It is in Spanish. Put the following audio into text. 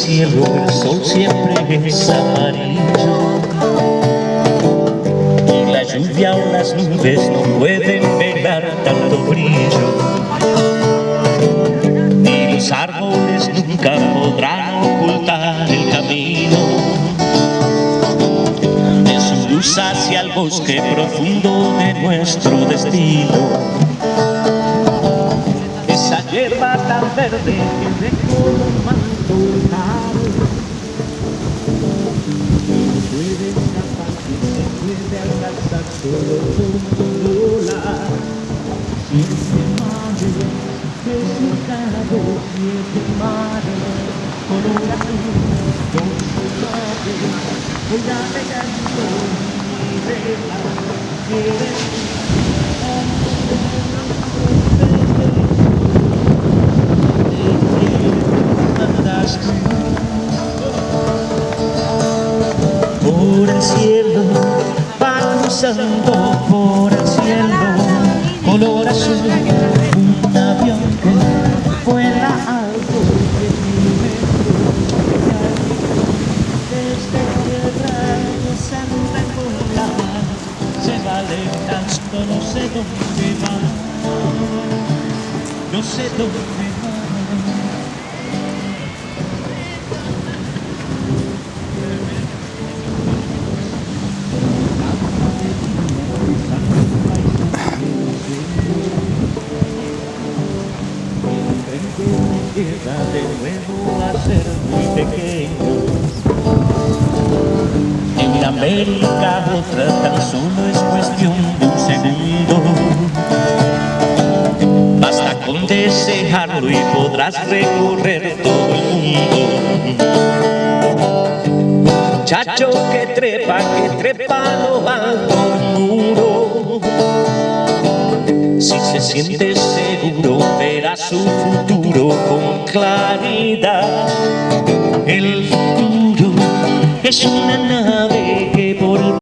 siempre es amarillo. Y la lluvia o las nubes no pueden pegar tanto brillo. Ni los árboles nunca podrán ocultar el camino. De su luz hacia el bosque profundo de nuestro destino. Esa hierba tan verde que dejó un Por el cielo va cruzando por el cielo color azul un avión que vuela de mil metros desde tierra enrecola se va alejando no sé dónde va no sé dónde de nuevo a ser muy pequeño En América otra tan solo es cuestión de un segundo. Basta con desearlo y podrás recorrer todo el mundo. Muchacho que trepa, que trepa lo alto del muro. Si se siente verá su futuro con claridad. El futuro es una